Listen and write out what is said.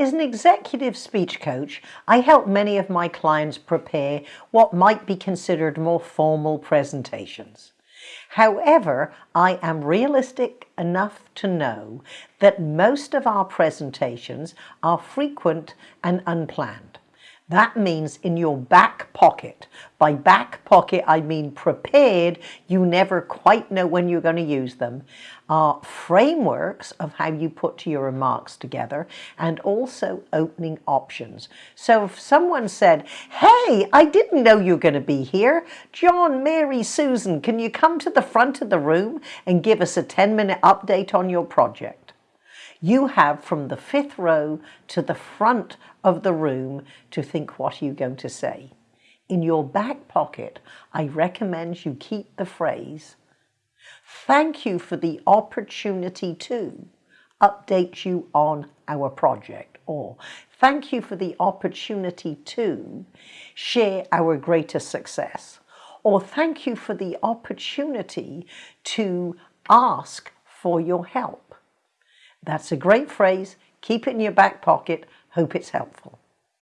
As an executive speech coach, I help many of my clients prepare what might be considered more formal presentations. However, I am realistic enough to know that most of our presentations are frequent and unplanned. That means in your back pocket. By back pocket, I mean prepared. You never quite know when you're going to use them. Are frameworks of how you put your remarks together and also opening options. So if someone said, hey, I didn't know you were going to be here. John, Mary, Susan, can you come to the front of the room and give us a 10 minute update on your project? You have from the fifth row to the front of the room to think what you're you going to say. In your back pocket, I recommend you keep the phrase, thank you for the opportunity to update you on our project or thank you for the opportunity to share our greatest success or thank you for the opportunity to ask for your help. That's a great phrase. Keep it in your back pocket. Hope it's helpful.